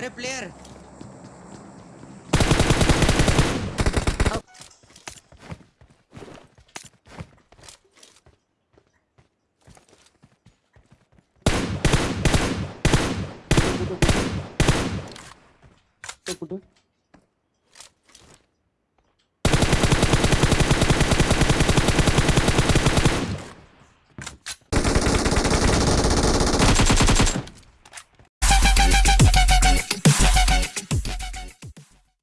अरे प्लेयर कुठे?